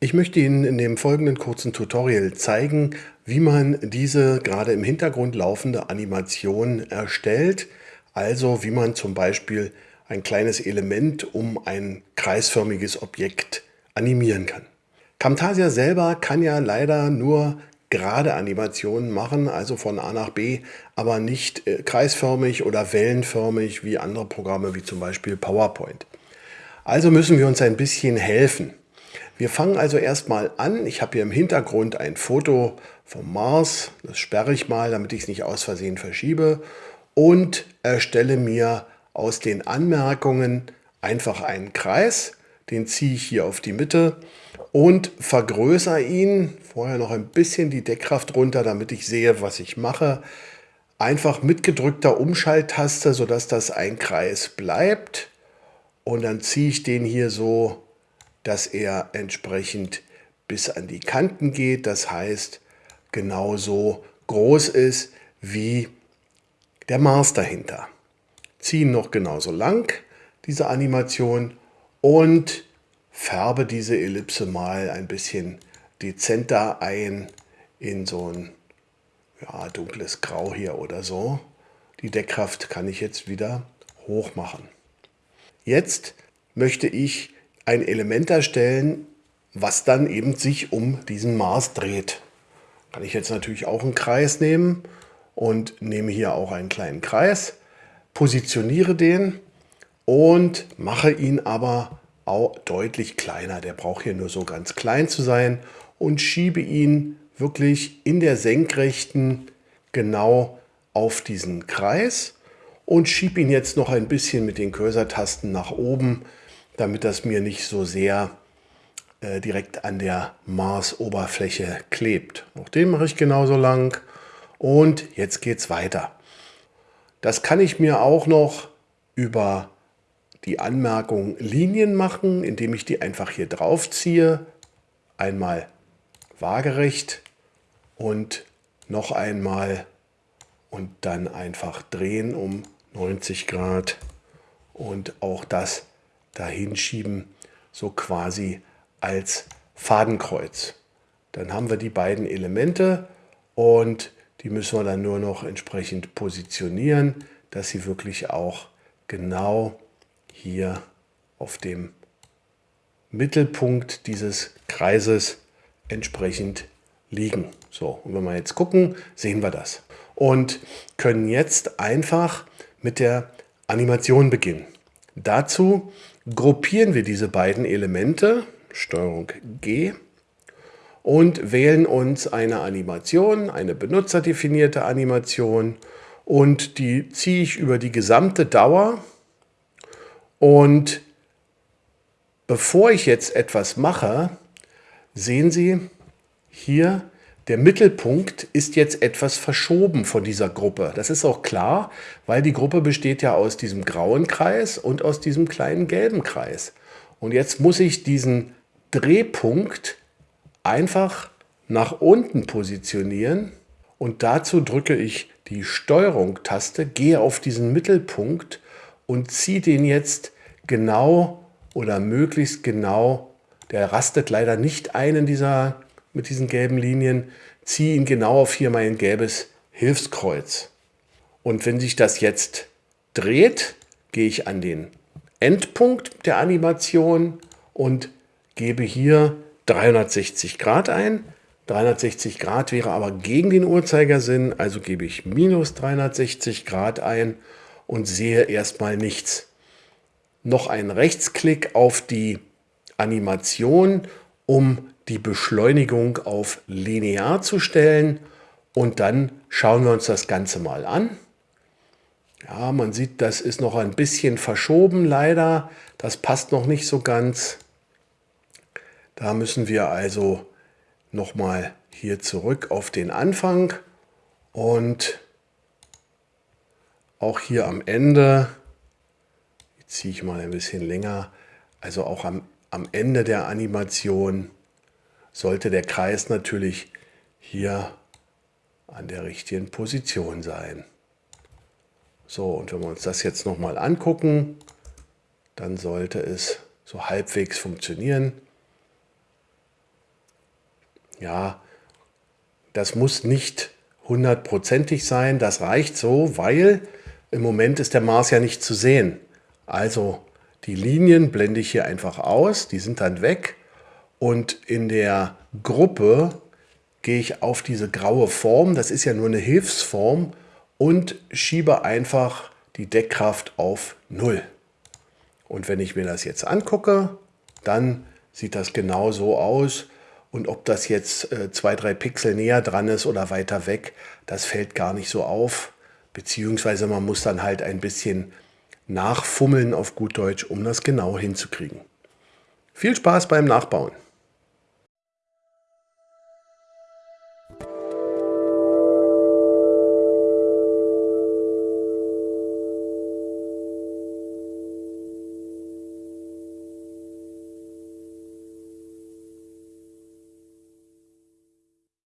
Ich möchte Ihnen in dem folgenden kurzen Tutorial zeigen, wie man diese gerade im Hintergrund laufende Animation erstellt. Also wie man zum Beispiel ein kleines Element um ein kreisförmiges Objekt animieren kann. Camtasia selber kann ja leider nur gerade Animationen machen, also von A nach B, aber nicht äh, kreisförmig oder wellenförmig wie andere Programme wie zum Beispiel PowerPoint. Also müssen wir uns ein bisschen helfen. Wir fangen also erstmal an. Ich habe hier im Hintergrund ein Foto vom Mars. Das sperre ich mal, damit ich es nicht aus Versehen verschiebe. Und erstelle mir aus den Anmerkungen einfach einen Kreis. Den ziehe ich hier auf die Mitte und vergrößere ihn. Vorher noch ein bisschen die Deckkraft runter, damit ich sehe, was ich mache. Einfach mit gedrückter Umschalttaste, sodass das ein Kreis bleibt. Und dann ziehe ich den hier so dass er entsprechend bis an die Kanten geht, das heißt genauso groß ist wie der Mars dahinter. Ziehen noch genauso lang diese Animation und färbe diese Ellipse mal ein bisschen dezenter ein in so ein ja, dunkles Grau hier oder so. Die Deckkraft kann ich jetzt wieder hoch machen. Jetzt möchte ich ein Element erstellen, was dann eben sich um diesen Mars dreht. Kann ich jetzt natürlich auch einen Kreis nehmen und nehme hier auch einen kleinen Kreis, positioniere den und mache ihn aber auch deutlich kleiner. Der braucht hier nur so ganz klein zu sein und schiebe ihn wirklich in der Senkrechten genau auf diesen Kreis und schiebe ihn jetzt noch ein bisschen mit den Cursor-Tasten nach oben, damit das mir nicht so sehr äh, direkt an der Mars-Oberfläche klebt. Auch den mache ich genauso lang. Und jetzt geht es weiter. Das kann ich mir auch noch über die Anmerkung Linien machen, indem ich die einfach hier drauf ziehe. Einmal waagerecht und noch einmal und dann einfach drehen um 90 Grad und auch das dahin schieben, so quasi als Fadenkreuz. Dann haben wir die beiden Elemente und die müssen wir dann nur noch entsprechend positionieren, dass sie wirklich auch genau hier auf dem Mittelpunkt dieses Kreises entsprechend liegen. So, und wenn wir jetzt gucken, sehen wir das. Und können jetzt einfach mit der Animation beginnen. Dazu gruppieren wir diese beiden Elemente, Steuerung G, und wählen uns eine Animation, eine benutzerdefinierte Animation. Und die ziehe ich über die gesamte Dauer. Und bevor ich jetzt etwas mache, sehen Sie hier der Mittelpunkt ist jetzt etwas verschoben von dieser Gruppe. Das ist auch klar, weil die Gruppe besteht ja aus diesem grauen Kreis und aus diesem kleinen gelben Kreis. Und jetzt muss ich diesen Drehpunkt einfach nach unten positionieren und dazu drücke ich die Steuerung-Taste, gehe auf diesen Mittelpunkt und ziehe den jetzt genau oder möglichst genau, der rastet leider nicht ein in dieser mit diesen gelben Linien, ziehe ihn genau auf hier mein gelbes Hilfskreuz. Und wenn sich das jetzt dreht, gehe ich an den Endpunkt der Animation und gebe hier 360 Grad ein. 360 Grad wäre aber gegen den Uhrzeigersinn, also gebe ich minus 360 Grad ein und sehe erstmal nichts. Noch ein Rechtsklick auf die Animation, um die Beschleunigung auf linear zu stellen und dann schauen wir uns das Ganze mal an. Ja, man sieht, das ist noch ein bisschen verschoben leider. Das passt noch nicht so ganz. Da müssen wir also nochmal hier zurück auf den Anfang und auch hier am Ende, ziehe ich mal ein bisschen länger, also auch am, am Ende der Animation sollte der Kreis natürlich hier an der richtigen Position sein. So, und wenn wir uns das jetzt nochmal angucken, dann sollte es so halbwegs funktionieren. Ja, das muss nicht hundertprozentig sein, das reicht so, weil im Moment ist der Mars ja nicht zu sehen. Also die Linien blende ich hier einfach aus, die sind dann weg und in der Gruppe gehe ich auf diese graue Form, das ist ja nur eine Hilfsform und schiebe einfach die Deckkraft auf 0. Und wenn ich mir das jetzt angucke, dann sieht das genau so aus. Und ob das jetzt äh, zwei, drei Pixel näher dran ist oder weiter weg, das fällt gar nicht so auf. Beziehungsweise man muss dann halt ein bisschen nachfummeln auf gut Deutsch, um das genau hinzukriegen. Viel Spaß beim Nachbauen!